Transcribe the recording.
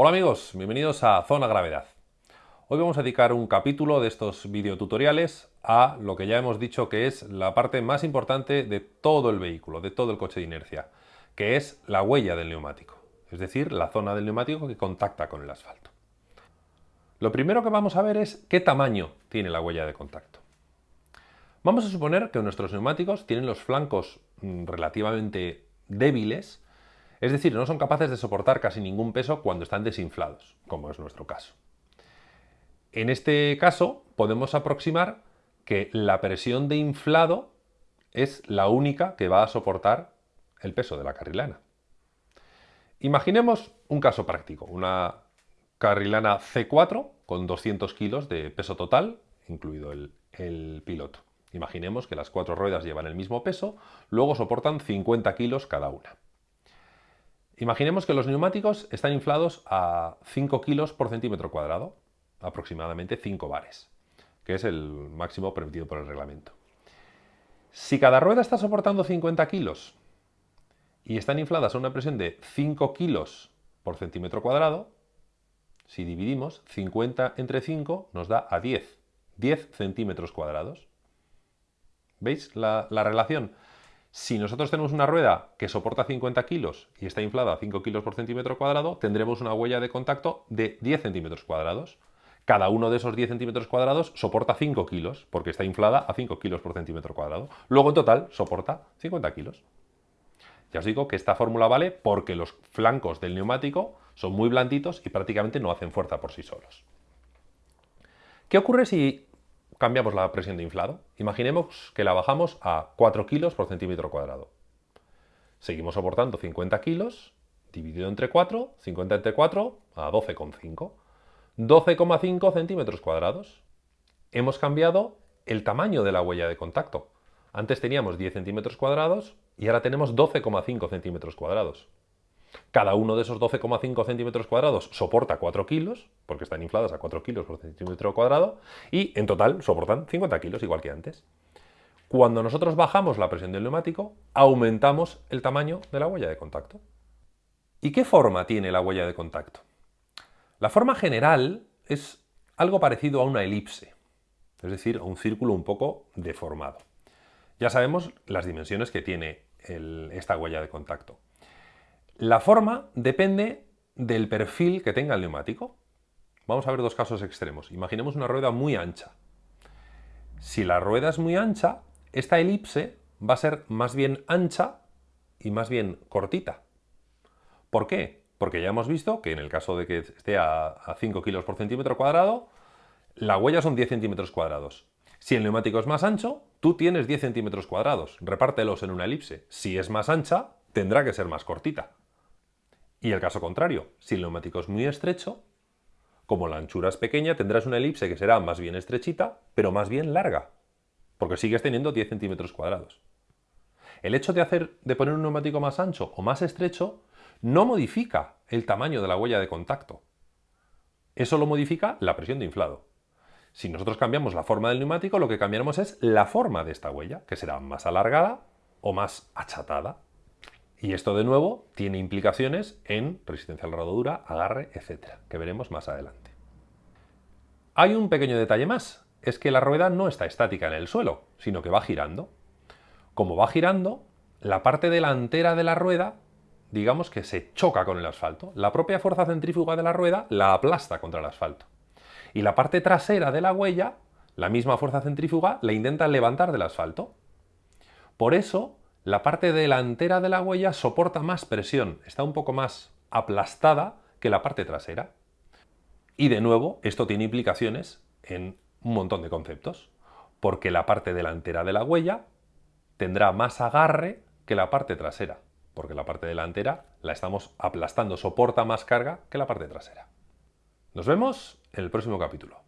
Hola amigos, bienvenidos a Zona Gravedad. Hoy vamos a dedicar un capítulo de estos videotutoriales a lo que ya hemos dicho que es la parte más importante de todo el vehículo, de todo el coche de inercia, que es la huella del neumático, es decir, la zona del neumático que contacta con el asfalto. Lo primero que vamos a ver es qué tamaño tiene la huella de contacto. Vamos a suponer que nuestros neumáticos tienen los flancos mm, relativamente débiles, es decir, no son capaces de soportar casi ningún peso cuando están desinflados, como es nuestro caso. En este caso podemos aproximar que la presión de inflado es la única que va a soportar el peso de la carrilana. Imaginemos un caso práctico, una carrilana C4 con 200 kilos de peso total, incluido el, piloto. Imaginemos que las cuatro ruedas llevan el mismo peso, luego soportan 50 kilos cada una. Imaginemos que los neumáticos están inflados a 5 kilos por centímetro cuadrado, aproximadamente 5 bares, que es el máximo permitido por el reglamento. Si cada rueda está soportando 50 kilos y están infladas a una presión de 5 kilos por centímetro cuadrado, si dividimos 50 entre 5 nos da a 10, 10 centímetros cuadrados. ¿Veis la, relación? Si nosotros tenemos una rueda que soporta 50 kilos y está inflada a 5 kilos por centímetro cuadrado, tendremos una huella de contacto de 10 centímetros cuadrados. Cada uno de esos 10 centímetros cuadrados soporta 5 kilos, porque está inflada a 5 kilos por centímetro cuadrado. Luego, en total, soporta 50 kilos. Ya os digo que esta fórmula vale porque los flancos del neumático son muy blanditos y prácticamente no hacen fuerza por sí solos. ¿Qué ocurre si cambiamos la presión de inflado. Imaginemos que la bajamos a 4 kilos por centímetro cuadrado. Seguimos soportando 50 kilos, dividido entre 4, 50 entre 4, a 12,5. 12,5 centímetros cuadrados. Hemos cambiado el tamaño de la huella de contacto. Antes teníamos 10 centímetros cuadrados y ahora tenemos 12,5 centímetros cuadrados. Cada uno de esos 12,5 centímetros cuadrados soporta 4 kilos, porque están infladas a 4 kilos por centímetro cuadrado, y en total soportan 50 kilos, igual que antes. Cuando nosotros bajamos la presión del neumático, aumentamos el tamaño de la huella de contacto. ¿Y qué forma tiene la huella de contacto? La forma general es algo parecido a una elipse, es decir, a un círculo un poco deformado. Ya sabemos las dimensiones que tiene esta huella de contacto. La forma depende del perfil que tenga el neumático. Vamos a ver dos casos extremos. Imaginemos una rueda muy ancha. Si la rueda es muy ancha, esta elipse va a ser más bien ancha y más bien cortita. ¿Por qué? Porque ya hemos visto que en el caso de que esté a, 5 kilos por centímetro cuadrado, la huella son 10 centímetros cuadrados. Si el neumático es más ancho, tú tienes 10 centímetros cuadrados. Repártelos en una elipse. Si es más ancha, tendrá que ser más cortita. Y el caso contrario, si el neumático es muy estrecho, como la anchura es pequeña, tendrás una elipse que será más bien estrechita, pero más bien larga, porque sigues teniendo 10 centímetros cuadrados. El hecho de, hacer, de poner un neumático más ancho o más estrecho no modifica el tamaño de la huella de contacto. Eso lo modifica la presión de inflado. Si nosotros cambiamos la forma del neumático, lo que cambiaremos es la forma de esta huella, que será más alargada o más achatada. Y esto de nuevo tiene implicaciones en resistencia a la rodadura, agarre, etcétera, que veremos más adelante. Hay un pequeño detalle más, es que la rueda no está estática en el suelo, sino que va girando. Como va girando, la parte delantera de la rueda, digamos que se choca con el asfalto. La propia fuerza centrífuga de la rueda la aplasta contra el asfalto. Y la parte trasera de la huella, la misma fuerza centrífuga, la intenta levantar del asfalto. Por eso, la parte delantera de la huella soporta más presión, está un poco más aplastada que la parte trasera. Y de nuevo, esto tiene implicaciones en un montón de conceptos, porque la parte delantera de la huella tendrá más agarre que la parte trasera, porque la parte delantera la estamos aplastando, soporta más carga que la parte trasera. Nos vemos en el próximo capítulo.